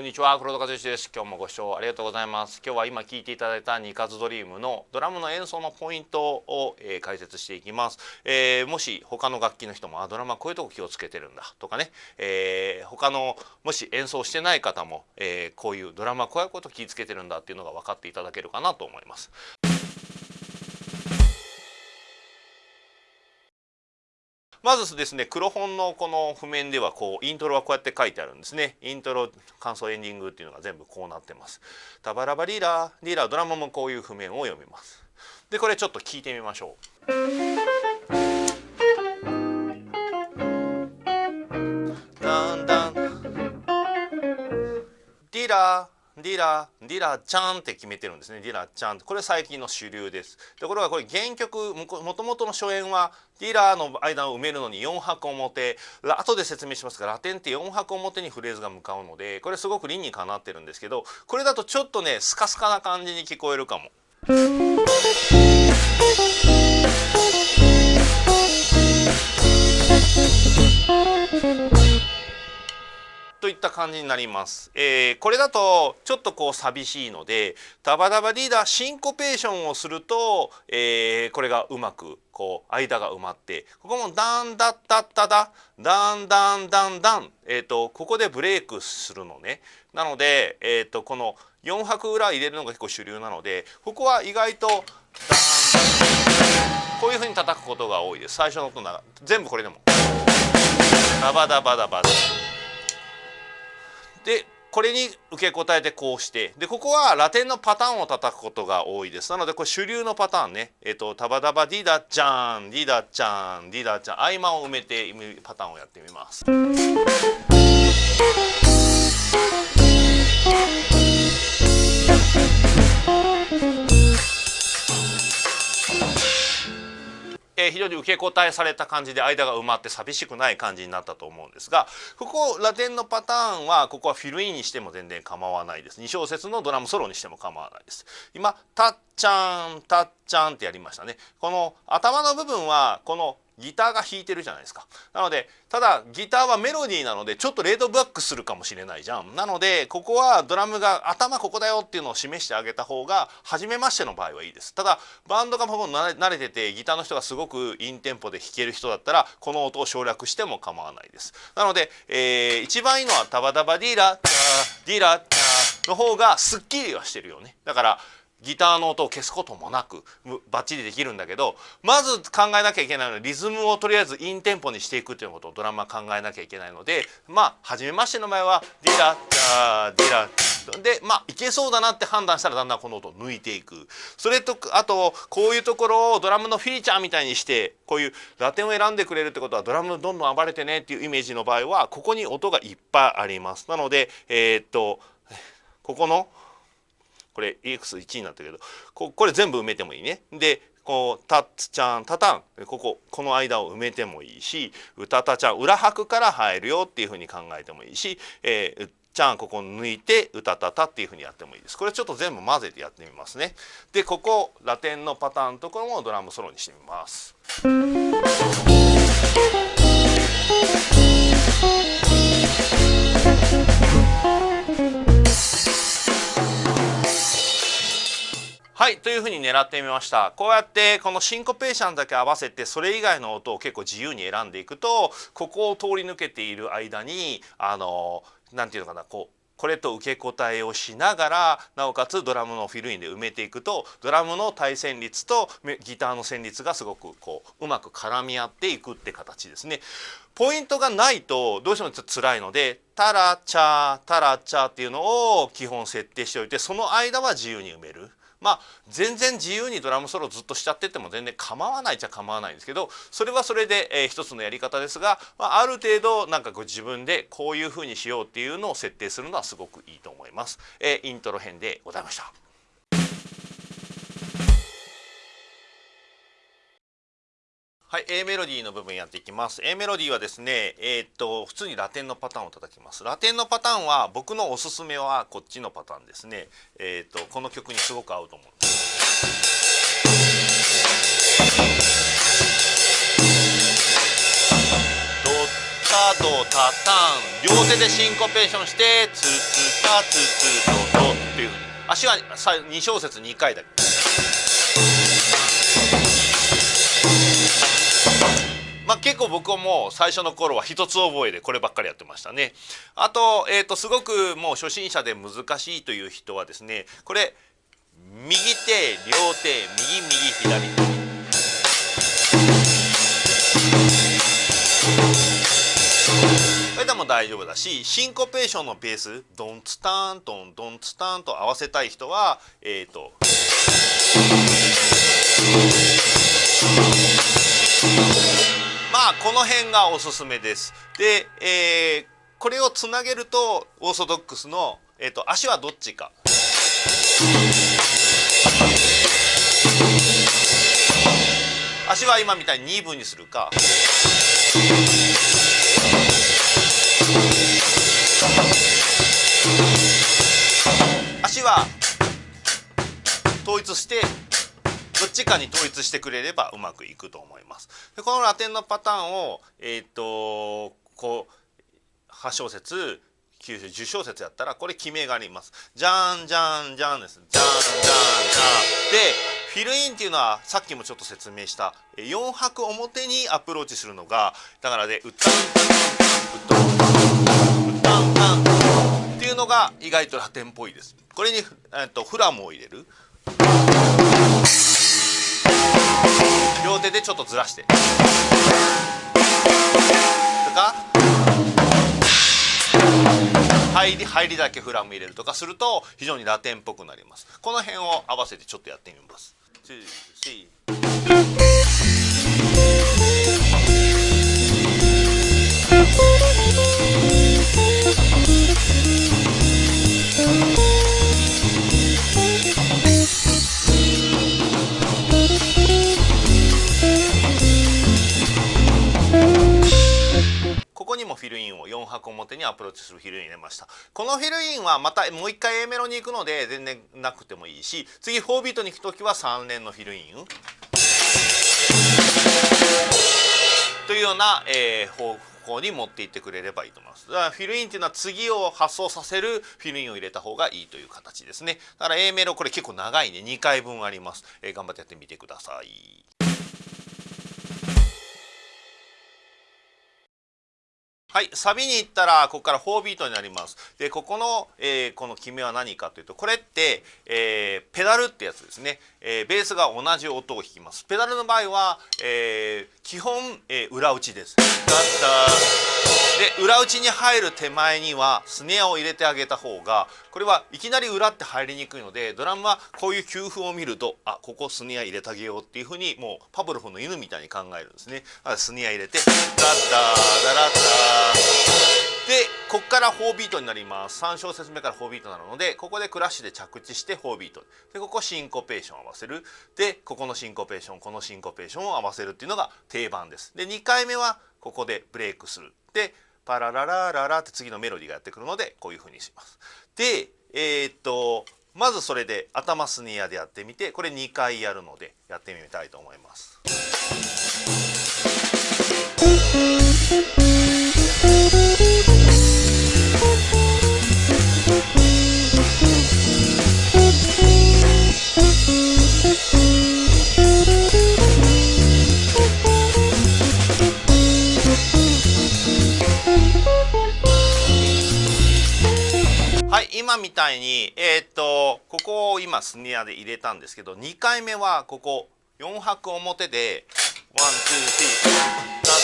こんにちは黒田和之です。今日もご視聴ありがとうございます。今日は今聞いていただいたニカズドリームのドラムの演奏のポイントを、えー、解説していきます、えー、もし他の楽器の人もあドラマこういうとこ気をつけてるんだとかね、えー、他のもし演奏してない方も、えー、こういうドラマこういうこと気をつけてるんだっていうのが分かっていただけるかなと思います。まずですね黒本のこの譜面ではこうイントロはこうやって書いてあるんですね。イントロ感想エンディングっていうのが全部こうなってます。タバラバリーラーリーラードラマもこういう譜面を読みます。でこれちょっと聞いてみましょう。だんだんディラーディラディラちゃんって決めてるんですね。ディラちゃん。これ最近の主流です。ところがこれ原曲もともとの初演はディラの間を埋めるのに4拍表。後で説明しますがラテンって4拍表にフレーズが向かうのでこれすごく理にかなってるんですけどこれだとちょっとねスカスカな感じに聞こえるかも。いった感じになります。えー、これだとちょっとこう寂しいのでダバダバリーダーシンコペーションをすると、えー、これがうまくこう間が埋まってここもダンダッタッタダダンダンダンダン、えーと、ここでブレイクするのね。なので、えーと、この4拍裏入れるのが結構主流なのでここは意外とダンこういうふうに叩くことが多いです。最初の音なら全部これでも。ダバダバダバダ。でこれに受け答えてこうして。でここはラテンのパターンを叩くことが多いです。なのでこれ主流のパターンね。えっ、とタバダバディダちゃんディダちゃんディダちゃん合間を埋めてパターンをやってみます。えー、非常に受け答えされた感じで間が埋まって寂しくない感じになったと思うんですがここラテンのパターンはここはフィルインにしても全然構わないです。2小節のドラムソロにしても構わないです。今「たっちゃんたっちゃん」ってやりましたね。この頭の部分はこのギターが弾いてるじゃないですか。なのでただギターはメロディーなのでちょっとレードバックするかもしれないじゃん。なのでここはドラムが頭ここだよっていうのを示してあげた方が初めましての場合はいいです。ただバンドがも慣れててギターの人がすごくインテンポで弾ける人だったらこの音を省略しても構わないです。なので、えー、一番いいのはタバダバディーラディーラの方がすっきりはしてるよね。だからギターの音を消すこともなくバッチリできるんだけどまず考えなきゃいけないのはリズムをとりあえずインテンポにしていくということをドラマ考えなきゃいけないのでまあ初めましての前はディラダディラでまあいけそうだなって判断したらだんだんこの音を抜いていく。それとあとこういうところをドラムのフィーチャーみたいにしてこういうラテンを選んでくれるってことはドラムどんどん暴れてねっていうイメージの場合はここに音がいっぱいあります。なのでえー、っとここのこれ EX1 になったけどここれ全部埋めてもいいね。でこう「たっつちゃんたたん」こここの間を埋めてもいいし「うたたちゃん」裏拍から入るよっていうふうに考えてもいいし「えー、うっちゃん」ここ抜いて「うたたた」っていうふうにやってもいいです。これちょっと全部混ぜてやってみますね。でここラテンのパターンのところもドラムソロにしてみます。はいというふうに狙ってみましたこうやってこのシンコペーションだけ合わせてそれ以外の音を結構自由に選んでいくとここを通り抜けている間にあの何て言うのかなこうこれと受け答えをしながらなおかつドラムのフィルインで埋めていくとドラムの対旋律とギターの旋律がすごくこううまく絡み合っていくって形ですね。ポイントがないとどうしてもちょっと辛いので「タラチャータラチャー」っていうのを基本設定しておいてその間は自由に埋める。まあ全然自由にドラムソロずっとしちゃってても全然構わないっちゃ構わないんですけどそれはそれで、えー、一つのやり方ですが、まあ、ある程度なんかこう自分でこういうふうにしようっていうのを設定するのはすごくいいと思います。えー、イントロ編でございました。はい、A メロディーの部分やっていきます。A メロディーはですね、えー、っと普通にラテンのパターンを叩きます。ラテンのパターンは僕のおすすめはこっちのパターンですね。えー、っとこの曲にすごく合うと思うんです。ドタタン両手でシンコペーションしてツツタツツトトっていうふうに足は2小節2回だけ結構僕も最初の頃は一つ覚えでこればっかりやってましたね。あと,、えー、とすごくもう初心者で難しいという人はですねこれ右手両手右右左手それでも大丈夫だしシンコペーションのベースドンツタンドンドンツタンと合わせたい人はえっ、ー、と。まあこの辺がおすすめです。で、えー、これをつなげるとオーソドックスの、えーと、足はどっちか。足は今みたいに2分にするか。足は統一してどっちかに統一してくれればうまくいくと思います。でこのラテンのパターンを、えー、っとこう8小節9小10小節やったらこれ決めがあります。じゃんじゃんじゃんです。じゃんじゃんじゃん。でフィルインっていうのはさっきもちょっと説明した4拍表にアプローチするのがだからで、ね、うたんたんうたんたんうたんたんっていうのが意外とラテンっぽいです。これに、えっと、フラムを入れる。両手でちょっとずらして。とか。入り入りだけフラム入れるとか。すると非常にラテンっぽくなります。この辺を合わせてちょっとやってみます。表にアプローチするフィルイン入れました。このフィルインはまたもう一回 A メロに行くので全然なくてもいいし次4ビートに行く時は3連のフィルイン。というような、えー、方向に持っていってくれればいいと思います。だからフィルインっていうのは次を発送させるフィルインを入れた方がいいという形ですね。だから A メロこれ結構長いね。2回分あります、えー、頑張ってやってみてください。はい、サビに行ったらここから4ビートになります。でここの、えー、この決めは何かというとこれって、えー、ペダルってやつですね、えー、ベースが同じ音を弾きます。ペダルの場合は、え基本、え裏打ちです。で裏打ちに入る手前にはスネアを入れてあげた方がこれはいきなり裏って入りにくいのでドラムはこういう給付を見るとあここスネア入れてあげようっていうふうにもうパブロフの犬みたいに考えるんですね。スネア入れてダッダーダラッダーでここから4ビートになります。3小節目から4ビートになるのでここでクラッシュで着地して4ビート。でここシンコペーションを合わせる。でここのシンコペーションこのシンコペーションを合わせるっていうのが定番です。で2回目はここでブレイクする。でパラララララって次のメロディーがやってくるのでこういうふうにします。でえー、っとまずそれで頭スネアでやってみてこれ2回やるのでやってみたいと思います。今みたいに、えー、っとここを今スネアで入れたんですけど2回目はここ4拍表で one two three タッ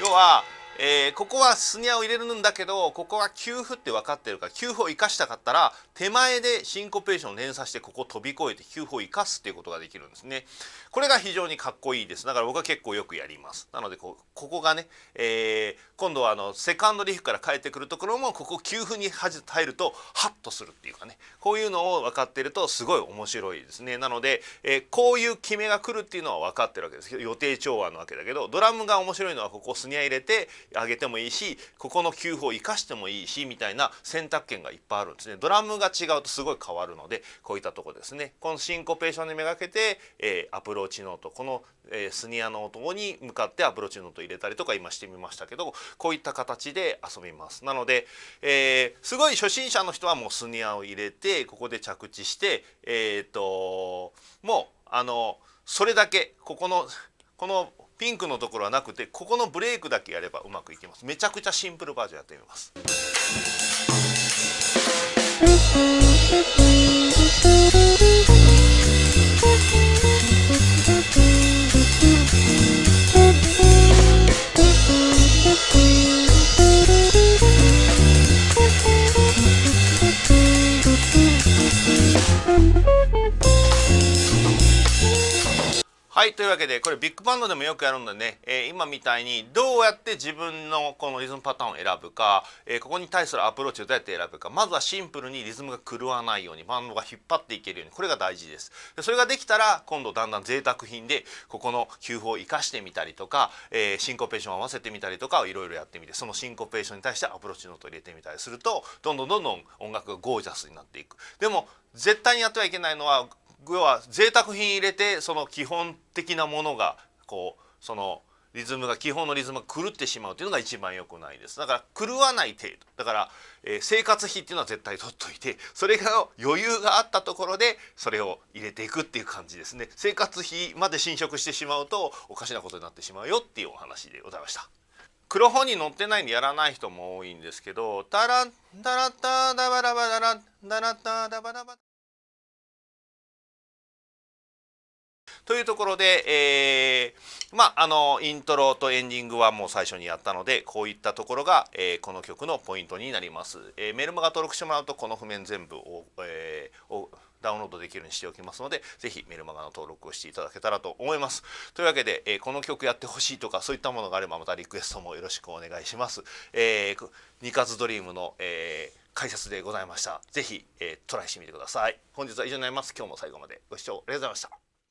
タ要はえー、ここはスネアを入れるんだけどここは休符って分かってるから休符を生かしたかったら手前でシンコペーションを連鎖してここを飛び越えて休符を生かすっていうことができるんですね。これが非常にかっこいいですだから僕は結構よくやります。なのでこここがね、えー、今度はあのセカンドリフから帰ってくるところもここ給付に入るとハッとするっていうかねこういうのを分かってるとすごい面白いですね。なので、えー、こういう決めが来るっていうのは分かってるわけです予定調和なわけだけどドラムが面白いのはここスニア入れて上げてもいいしここの給付を生かしてもいいしみたいな選択権がいっぱいあるんですね。ドラムが違うとすごい変わるのでこういったとこですね。このシンコペーションにめがけて、えー、アプローチノートこの、えー、スニアの音に向かってアプローチノート入れたりとか今してみましたけどこういった形で遊びます。なので、えー、すごい初心者の人はもうスニアを入れてここで着地してえっ、ともうあのそれだけここのこのピンクのところはなくてここのブレイクだけやればうまくいきます。めちゃくちゃシンプルバージョンやってみます。はいというわけでこれビッグバンドでもよくやるんでね、えー、今みたいにどうやって自分のこのリズムパターンを選ぶか、えー、ここに対するアプローチをどうやって選ぶか。まずはシンプルにリズムが狂わないようにバンドが引っ張っていけるようにこれが大事です。でそれができたら今度だんだん贅沢品でここの休符を生かしてみたりとか、えー、シンコペーションを合わせてみたりとかいろいろやってみてそのシンコペーションに対してアプローチノートを入れてみたりするとどんどんどんどん音楽がゴージャスになっていく。でも絶対にやってはいけないのは要は贅沢品入れてその基本的なものがこうそのリズムが基本のリズムが狂ってしまうというのが一番良くないです。だから狂わない程度。だから、えー、生活費っていうのは絶対取っといてそれが余裕があったところでそれを入れていくっていう感じですね。生活費まで侵食してしまうとおかしなことになってしまうよっていうお話でございました。黒本に載ってないんでやらない人も多いんですけど「タラッタラッタダバダバダラダラッタダバダバ」というところで、えー、まああのイントロとエンディングはもう最初にやったのでこういったところが、えー、この曲のポイントになります、えー、メルマガ登録してもらうとこの譜面全部を,、えー、をダウンロードできるようにしておきますのでぜひメルマガの登録をしていただけたらと思います。というわけで、えー、この曲やってほしいとかそういったものがあればまたリクエストもよろしくお願いします、えー、ニカズドリームの、えー、解説でございました。ぜひ、えー、トライしてみてください。本日は以上になります。今日も最後までご視聴ありがとうございました。